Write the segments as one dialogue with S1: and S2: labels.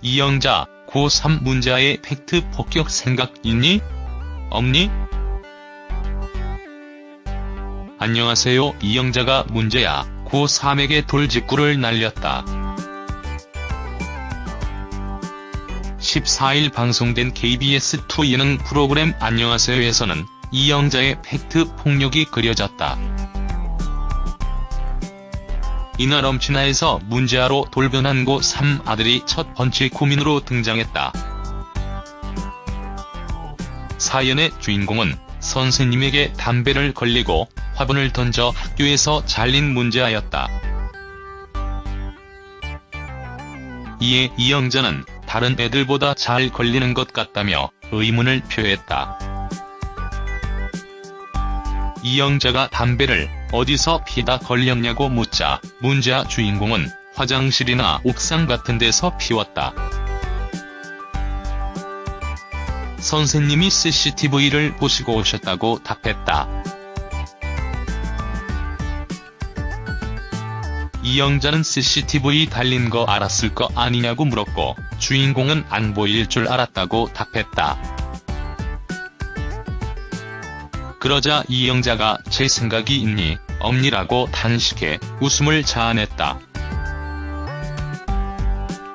S1: 이영자, 고3 문제아의 팩트 폭격 생각 있니? 없니? 안녕하세요 이영자가 문제아 고3에게 돌직구를 날렸다. 14일 방송된 KBS2 예능 프로그램 안녕하세요에서는 이영자의 팩트 폭력이 그려졌다. 이날 엄친아에서 문제아로 돌변한 고3 아들이 첫 번째 고민으로 등장했다. 사연의 주인공은 선생님에게 담배를 걸리고 화분을 던져 학교에서 잘린 문제아였다. 이에 이영자는 다른 애들보다 잘 걸리는 것 같다며 의문을 표했다. 이영자가 담배를 어디서 피다 걸렸냐고 묻자 문제아 주인공은 화장실이나 옥상 같은 데서 피웠다. 선생님이 CCTV를 보시고 오셨다고 답했다. 이영자는 CCTV 달린 거 알았을 거 아니냐고 물었고 주인공은 안 보일 줄 알았다고 답했다. 그러자 이영자가 제 생각이 있니, 없니라고 단식해 웃음을 자아냈다.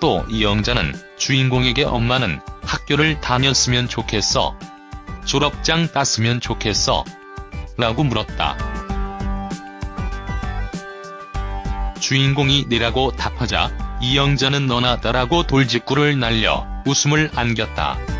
S1: 또 이영자는 주인공에게 엄마는 학교를 다녔으면 좋겠어. 졸업장 땄으면 좋겠어. 라고 물었다. 주인공이 내라고 답하자 이영자는 너나 따라고 돌직구를 날려 웃음을 안겼다.